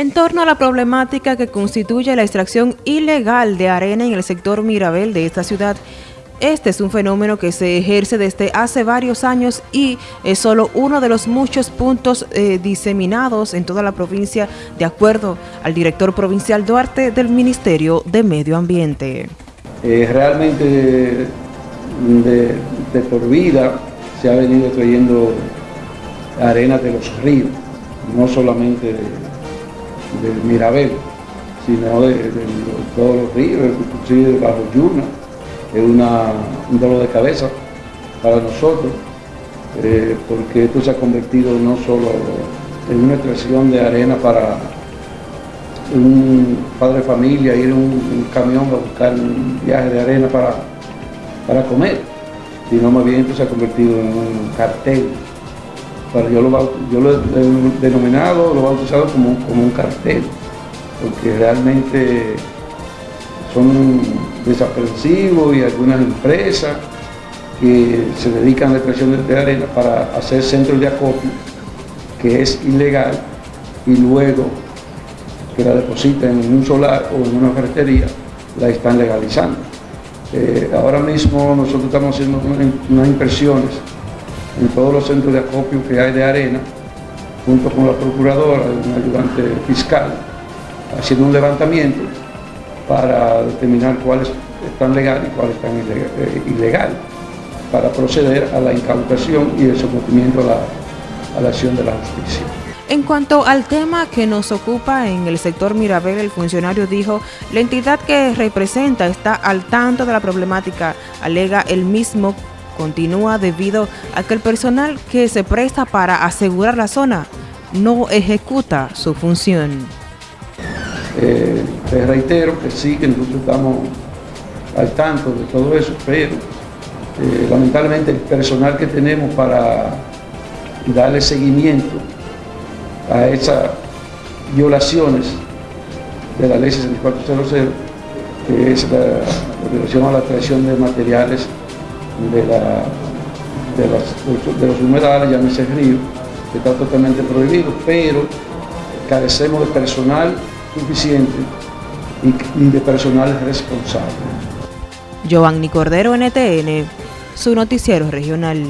En torno a la problemática que constituye la extracción ilegal de arena en el sector Mirabel de esta ciudad, este es un fenómeno que se ejerce desde hace varios años y es solo uno de los muchos puntos eh, diseminados en toda la provincia de acuerdo al director provincial Duarte del Ministerio de Medio Ambiente. Eh, realmente de, por vida se ha venido trayendo arena de los ríos, no solamente de del Mirabel, sino de, todos los ríos, inclusive bajo Yuna, es una, un dolor de cabeza para nosotros, eh, porque esto se ha convertido no solo en una extracción de arena para un padre de familia, ir en un, camión a buscar un viaje de arena para, para comer, sino más bien esto se ha convertido en un cartel yo lo, yo lo he denominado, lo he bautizado como, como un cartel, porque realmente son desaprensivos y algunas empresas que se dedican a la extracción de arena para hacer centros de acopio, que es ilegal, y luego que la depositan en un solar o en una ferretería, la están legalizando. Eh, ahora mismo nosotros estamos haciendo unas impresiones en todos los centros de acopio que hay de arena, junto con la procuradora, un ayudante fiscal, haciendo un levantamiento para determinar cuáles están legales y cuáles están eh, ilegales, para proceder a la incautación y el sometimiento a la, a la acción de la justicia. En cuanto al tema que nos ocupa en el sector Mirabel, el funcionario dijo, la entidad que representa está al tanto de la problemática, alega el mismo continúa debido a que el personal que se presta para asegurar la zona no ejecuta su función. Eh, te reitero que sí, que nosotros estamos al tanto de todo eso, pero eh, lamentablemente el personal que tenemos para darle seguimiento a esas violaciones de la ley 6400, que es la, violación a la traición de materiales de, la, de, los humedales, llámese río, que está totalmente prohibido, pero carecemos de personal suficiente y, y de personal responsable. Giovanni Cordero, NTN, su noticiero regional.